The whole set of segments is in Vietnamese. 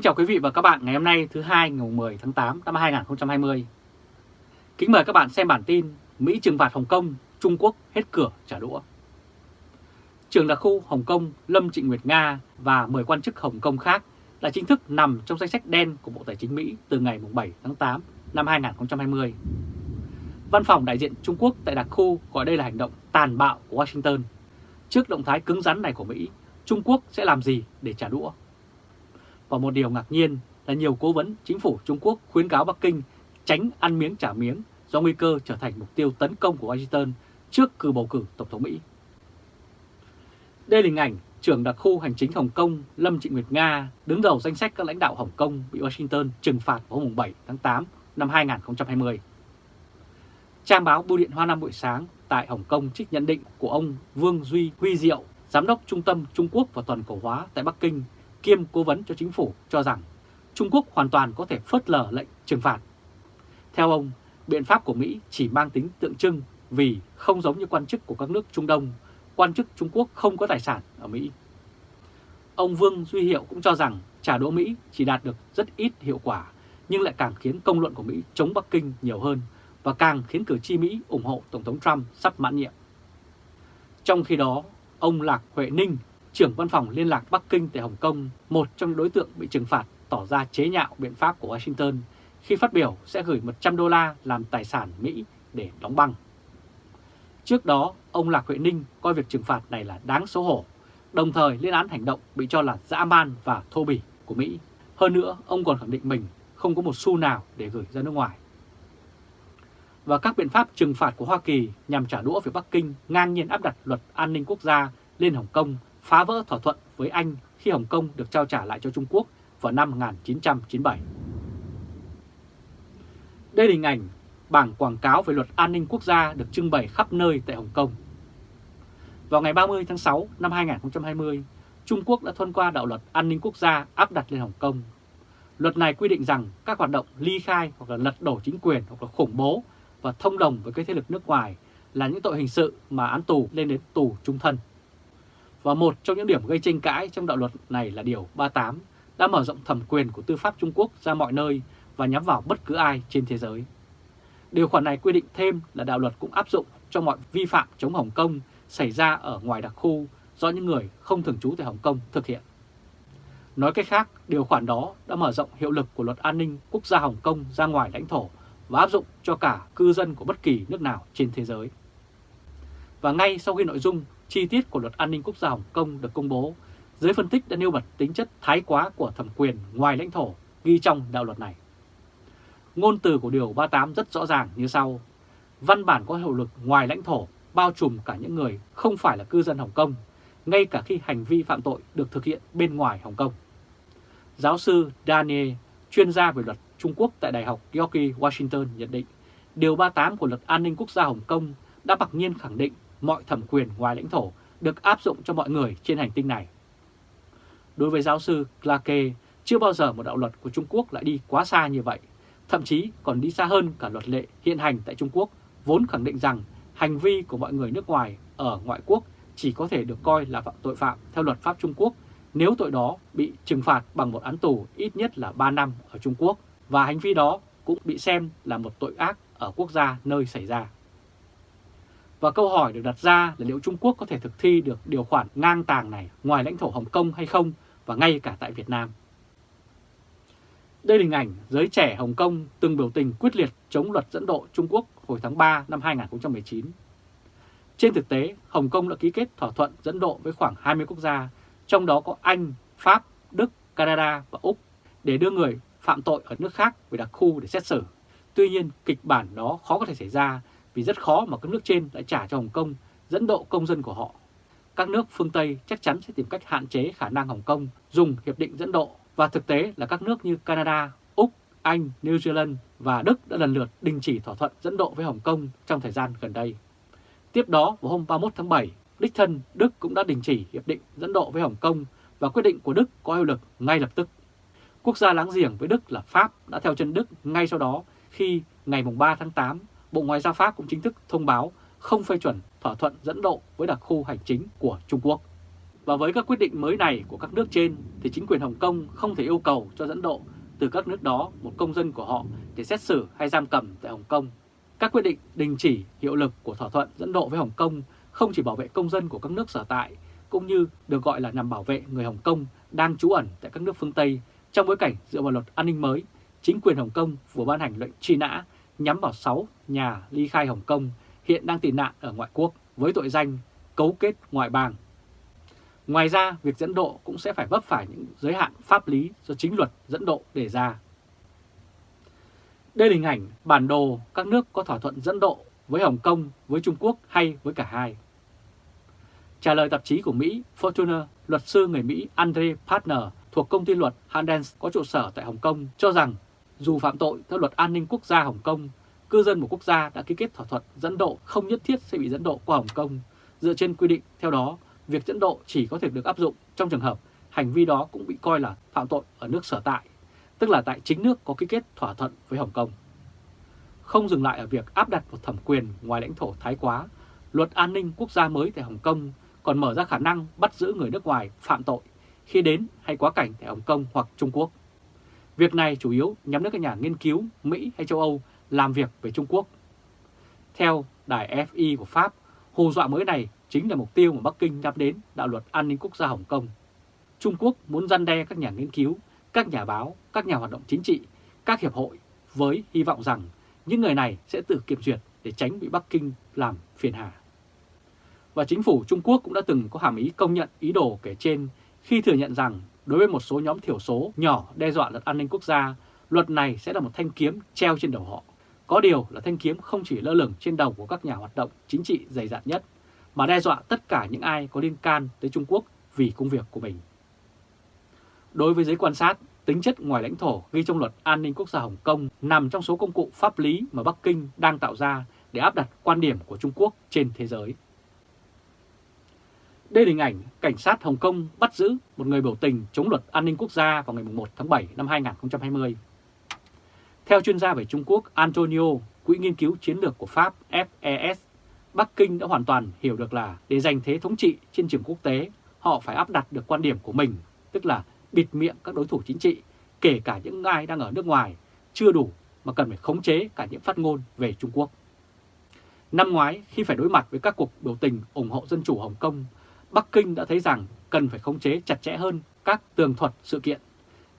Kính chào quý vị và các bạn ngày hôm nay thứ hai ngày 10 tháng 8 năm 2020. Kính mời các bạn xem bản tin Mỹ trừng phạt Hồng Kông, Trung Quốc hết cửa trả đũa. Trường đặc khu Hồng Kông Lâm Trịnh Nguyệt Nga và 10 quan chức Hồng Kông khác đã chính thức nằm trong danh sách đen của Bộ Tài chính Mỹ từ ngày 7 tháng 8 năm 2020. Văn phòng đại diện Trung Quốc tại đặc khu gọi đây là hành động tàn bạo của Washington. Trước động thái cứng rắn này của Mỹ, Trung Quốc sẽ làm gì để trả đũa? Và một điều ngạc nhiên là nhiều cố vấn chính phủ Trung Quốc khuyến cáo Bắc Kinh tránh ăn miếng trả miếng do nguy cơ trở thành mục tiêu tấn công của Washington trước cử bầu cử Tổng thống Mỹ. Đây là hình ảnh trưởng đặc khu hành chính Hồng Kông Lâm Trịnh Nguyệt Nga đứng đầu danh sách các lãnh đạo Hồng Kông bị Washington trừng phạt vào hôm 7 tháng 8 năm 2020. Trang báo Bưu điện Hoa Nam buổi sáng tại Hồng Kông trích nhận định của ông Vương Duy Huy Diệu, Giám đốc Trung tâm Trung Quốc và Toàn cầu hóa tại Bắc Kinh kiêm cố vấn cho chính phủ cho rằng Trung Quốc hoàn toàn có thể phớt lờ lệnh trừng phạt. Theo ông, biện pháp của Mỹ chỉ mang tính tượng trưng vì không giống như quan chức của các nước Trung Đông, quan chức Trung Quốc không có tài sản ở Mỹ. Ông Vương Duy Hiệu cũng cho rằng trả đũa Mỹ chỉ đạt được rất ít hiệu quả nhưng lại càng khiến công luận của Mỹ chống Bắc Kinh nhiều hơn và càng khiến cử tri Mỹ ủng hộ Tổng thống Trump sắp mãn nhiệm. Trong khi đó, ông Lạc Huệ Ninh, trưởng văn phòng liên lạc Bắc Kinh tại Hồng Kông, một trong những đối tượng bị trừng phạt tỏ ra chế nhạo biện pháp của Washington khi phát biểu sẽ gửi 100 đô la làm tài sản Mỹ để đóng băng. Trước đó, ông Lạc Huệ Ninh coi việc trừng phạt này là đáng xấu hổ, đồng thời lên án hành động bị cho là dã man và thô bỉ của Mỹ. Hơn nữa, ông còn khẳng định mình không có một xu nào để gửi ra nước ngoài. Và các biện pháp trừng phạt của Hoa Kỳ nhằm trả đũa về Bắc Kinh ngang nhiên áp đặt luật an ninh quốc gia lên Hồng Kông, phá vỡ thỏa thuận với Anh khi Hồng Kông được trao trả lại cho Trung Quốc vào năm 1997. Đây là hình ảnh bảng quảng cáo về luật an ninh quốc gia được trưng bày khắp nơi tại Hồng Kông. Vào ngày 30 tháng 6 năm 2020, Trung Quốc đã thông qua đạo luật an ninh quốc gia áp đặt lên Hồng Kông. Luật này quy định rằng các hoạt động ly khai hoặc là lật đổ chính quyền hoặc là khủng bố và thông đồng với các thế lực nước ngoài là những tội hình sự mà án tù lên đến tù trung thân. Và một trong những điểm gây tranh cãi trong đạo luật này là Điều 38 đã mở rộng thẩm quyền của tư pháp Trung Quốc ra mọi nơi và nhắm vào bất cứ ai trên thế giới. Điều khoản này quy định thêm là đạo luật cũng áp dụng cho mọi vi phạm chống Hồng Kông xảy ra ở ngoài đặc khu do những người không thường trú tại Hồng Kông thực hiện. Nói cách khác, điều khoản đó đã mở rộng hiệu lực của luật an ninh quốc gia Hồng Kông ra ngoài lãnh thổ và áp dụng cho cả cư dân của bất kỳ nước nào trên thế giới. Và ngay sau khi nội dung chi tiết của luật an ninh quốc gia Hồng Kông được công bố, giới phân tích đã nêu bật tính chất thái quá của thẩm quyền ngoài lãnh thổ ghi trong đạo luật này. Ngôn từ của Điều 38 rất rõ ràng như sau. Văn bản có hiệu lực ngoài lãnh thổ bao trùm cả những người không phải là cư dân Hồng Kông, ngay cả khi hành vi phạm tội được thực hiện bên ngoài Hồng Kông. Giáo sư Daniel, chuyên gia về luật Trung Quốc tại Đại học George Washington nhận định, Điều 38 của luật an ninh quốc gia Hồng Kông đã mặc nhiên khẳng định mọi thẩm quyền ngoài lãnh thổ được áp dụng cho mọi người trên hành tinh này. Đối với giáo sư Clarke, chưa bao giờ một đạo luật của Trung Quốc lại đi quá xa như vậy, thậm chí còn đi xa hơn cả luật lệ hiện hành tại Trung Quốc, vốn khẳng định rằng hành vi của mọi người nước ngoài ở ngoại quốc chỉ có thể được coi là phạm tội phạm theo luật pháp Trung Quốc nếu tội đó bị trừng phạt bằng một án tù ít nhất là 3 năm ở Trung Quốc và hành vi đó cũng bị xem là một tội ác ở quốc gia nơi xảy ra. Và câu hỏi được đặt ra là liệu Trung Quốc có thể thực thi được điều khoản ngang tàng này ngoài lãnh thổ Hồng Kông hay không và ngay cả tại Việt Nam. Đây là hình ảnh giới trẻ Hồng Kông từng biểu tình quyết liệt chống luật dẫn độ Trung Quốc hồi tháng 3 năm 2019. Trên thực tế, Hồng Kông đã ký kết thỏa thuận dẫn độ với khoảng 20 quốc gia, trong đó có Anh, Pháp, Đức, Canada và Úc để đưa người phạm tội ở nước khác về đặc khu để xét xử. Tuy nhiên, kịch bản đó khó có thể xảy ra vì rất khó mà các nước trên lại trả cho Hồng Kông dẫn độ công dân của họ. Các nước phương Tây chắc chắn sẽ tìm cách hạn chế khả năng Hồng Kông dùng hiệp định dẫn độ và thực tế là các nước như Canada, Úc, Anh, New Zealand và Đức đã lần lượt đình chỉ thỏa thuận dẫn độ với Hồng Kông trong thời gian gần đây. Tiếp đó, vào hôm 31 tháng 7, đích thân Đức cũng đã đình chỉ hiệp định dẫn độ với Hồng Kông và quyết định của Đức có hiệu lực ngay lập tức. Quốc gia láng giềng với Đức là Pháp đã theo chân Đức ngay sau đó khi ngày 3 tháng 8, Bộ Ngoại giao Pháp cũng chính thức thông báo không phê chuẩn thỏa thuận dẫn độ với đặc khu hành chính của Trung Quốc. Và với các quyết định mới này của các nước trên thì chính quyền Hồng Kông không thể yêu cầu cho dẫn độ từ các nước đó một công dân của họ để xét xử hay giam cầm tại Hồng Kông. Các quyết định đình chỉ hiệu lực của thỏa thuận dẫn độ với Hồng Kông không chỉ bảo vệ công dân của các nước sở tại, cũng như được gọi là nhằm bảo vệ người Hồng Kông đang trú ẩn tại các nước phương Tây trong bối cảnh dựa vào luật an ninh mới, chính quyền Hồng Kông vừa ban hành lệnh truy nã nhắm vào 6 nhà ly khai Hồng Kông hiện đang tị nạn ở ngoại quốc với tội danh cấu kết ngoại bang. Ngoài ra, việc dẫn độ cũng sẽ phải vấp phải những giới hạn pháp lý do chính luật dẫn độ đề ra. Đây là hình ảnh bản đồ các nước có thỏa thuận dẫn độ với Hồng Kông, với Trung Quốc hay với cả hai. Trả lời tạp chí của Mỹ Fortuna, luật sư người Mỹ Andre Partner thuộc công ty luật Handens có trụ sở tại Hồng Kông cho rằng dù phạm tội theo luật an ninh quốc gia Hồng Kông, cư dân một quốc gia đã ký kết thỏa thuận dẫn độ không nhất thiết sẽ bị dẫn độ qua Hồng Kông. Dựa trên quy định theo đó, việc dẫn độ chỉ có thể được áp dụng trong trường hợp hành vi đó cũng bị coi là phạm tội ở nước sở tại, tức là tại chính nước có ký kết thỏa thuận với Hồng Kông. Không dừng lại ở việc áp đặt một thẩm quyền ngoài lãnh thổ thái quá, luật an ninh quốc gia mới tại Hồng Kông còn mở ra khả năng bắt giữ người nước ngoài phạm tội khi đến hay quá cảnh tại Hồng Kông hoặc Trung Quốc. Việc này chủ yếu nhắm đến các nhà nghiên cứu Mỹ hay châu Âu làm việc về Trung Quốc. Theo đài FI của Pháp, hù dọa mới này chính là mục tiêu mà Bắc Kinh nhắm đến đạo luật an ninh quốc gia Hồng Kông. Trung Quốc muốn răn đe các nhà nghiên cứu, các nhà báo, các nhà hoạt động chính trị, các hiệp hội với hy vọng rằng những người này sẽ tự kiểm duyệt để tránh bị Bắc Kinh làm phiền hà. Và chính phủ Trung Quốc cũng đã từng có hàm ý công nhận ý đồ kể trên khi thừa nhận rằng đối với một số nhóm thiểu số nhỏ đe dọa luật an ninh quốc gia, luật này sẽ là một thanh kiếm treo trên đầu họ. Có điều là thanh kiếm không chỉ lơ lửng trên đầu của các nhà hoạt động chính trị dày dạn nhất, mà đe dọa tất cả những ai có liên can tới Trung Quốc vì công việc của mình. Đối với giới quan sát, tính chất ngoài lãnh thổ ghi trong luật an ninh quốc gia Hồng Kông nằm trong số công cụ pháp lý mà Bắc Kinh đang tạo ra để áp đặt quan điểm của Trung Quốc trên thế giới. Đây là hình ảnh cảnh sát Hồng Kông bắt giữ một người biểu tình chống luật an ninh quốc gia vào ngày 1 tháng 7 năm 2020. Theo chuyên gia về Trung Quốc Antonio, Quỹ nghiên cứu chiến lược của Pháp FES, Bắc Kinh đã hoàn toàn hiểu được là để giành thế thống trị trên trường quốc tế, họ phải áp đặt được quan điểm của mình, tức là bịt miệng các đối thủ chính trị, kể cả những ai đang ở nước ngoài, chưa đủ mà cần phải khống chế cả những phát ngôn về Trung Quốc. Năm ngoái, khi phải đối mặt với các cuộc biểu tình ủng hộ dân chủ Hồng Kông, Bắc Kinh đã thấy rằng cần phải khống chế chặt chẽ hơn các tường thuật sự kiện.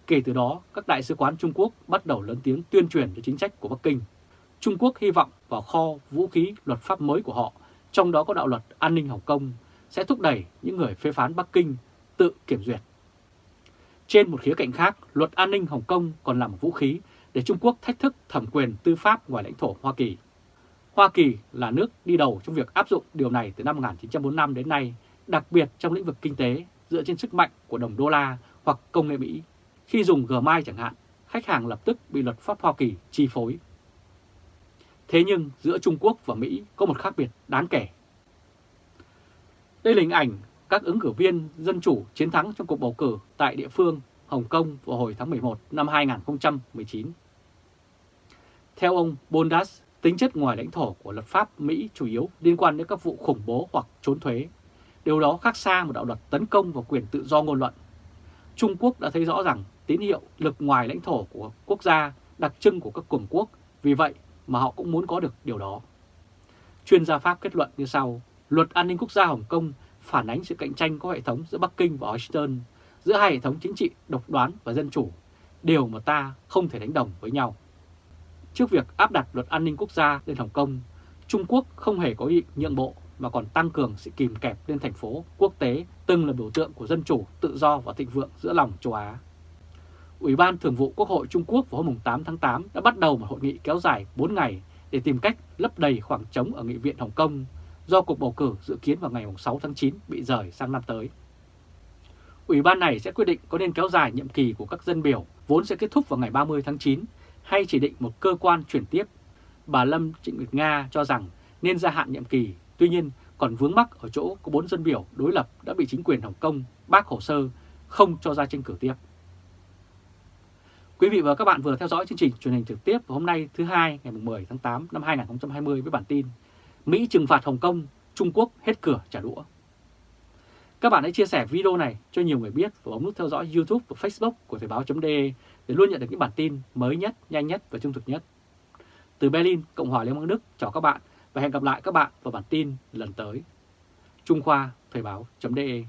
Kể từ đó, các đại sứ quán Trung Quốc bắt đầu lớn tiếng tuyên truyền cho chính sách của Bắc Kinh. Trung Quốc hy vọng vào kho vũ khí luật pháp mới của họ, trong đó có đạo luật an ninh Hồng Kông, sẽ thúc đẩy những người phê phán Bắc Kinh tự kiểm duyệt. Trên một khía cạnh khác, luật an ninh Hồng Kông còn là một vũ khí để Trung Quốc thách thức thẩm quyền tư pháp ngoài lãnh thổ Hoa Kỳ. Hoa Kỳ là nước đi đầu trong việc áp dụng điều này từ năm 1945 đến nay đặc biệt trong lĩnh vực kinh tế dựa trên sức mạnh của đồng đô la hoặc công nghệ Mỹ. Khi dùng Gmail chẳng hạn, khách hàng lập tức bị luật pháp Hoa Kỳ chi phối. Thế nhưng giữa Trung Quốc và Mỹ có một khác biệt đáng kể. Đây là hình ảnh các ứng cử viên dân chủ chiến thắng trong cuộc bầu cử tại địa phương Hồng Kông vào hồi tháng 11 năm 2019. Theo ông Bondas, tính chất ngoài lãnh thổ của luật pháp Mỹ chủ yếu liên quan đến các vụ khủng bố hoặc trốn thuế Điều đó khác xa một đạo luật tấn công vào quyền tự do ngôn luận. Trung Quốc đã thấy rõ rằng tín hiệu lực ngoài lãnh thổ của quốc gia đặc trưng của các cường quốc, vì vậy mà họ cũng muốn có được điều đó. Chuyên gia Pháp kết luận như sau, luật an ninh quốc gia Hồng Kông phản ánh sự cạnh tranh có hệ thống giữa Bắc Kinh và Washington, giữa hai hệ thống chính trị độc đoán và dân chủ, điều mà ta không thể đánh đồng với nhau. Trước việc áp đặt luật an ninh quốc gia lên Hồng Kông, Trung Quốc không hề có ý nhượng bộ mà còn tăng cường sự kìm kẹp lên thành phố quốc tế từng là biểu tượng của dân chủ, tự do và thịnh vượng giữa lòng châu Á. Ủy ban Thường vụ Quốc hội Trung Quốc vào hôm 8 tháng 8 đã bắt đầu một hội nghị kéo dài 4 ngày để tìm cách lấp đầy khoảng trống ở Nghị viện Hồng Kông do cuộc bầu cử dự kiến vào ngày 6 tháng 9 bị rời sang năm tới. Ủy ban này sẽ quyết định có nên kéo dài nhiệm kỳ của các dân biểu vốn sẽ kết thúc vào ngày 30 tháng 9 hay chỉ định một cơ quan chuyển tiếp. Bà Lâm Trịnh Nguyệt Nga cho rằng nên gia hạn nhiệm kỳ Tuy nhiên, còn vướng mắc ở chỗ có 4 dân biểu đối lập đã bị chính quyền Hồng Kông bác hồ sơ không cho ra tranh cử tiếp. Quý vị và các bạn vừa theo dõi chương trình truyền hình trực tiếp hôm nay thứ hai ngày 10 tháng 8 năm 2020 với bản tin Mỹ trừng phạt Hồng Kông, Trung Quốc hết cửa trả đũa. Các bạn hãy chia sẻ video này cho nhiều người biết và bấm nút theo dõi YouTube và Facebook của Thời báo.de để luôn nhận được những bản tin mới nhất, nhanh nhất và trung thực nhất. Từ Berlin, Cộng hòa Liên bang Đức chào các bạn và hẹn gặp lại các bạn vào bản tin lần tới. Trung Khoa Thời báo.de